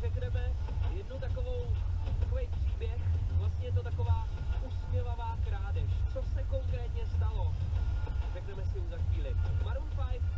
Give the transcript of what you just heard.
řekneme jednu takovou, takový příběh, vlastně je to taková usměvavá krádež. Co se konkrétně stalo? Řekneme si už za chvíli. Maroon 5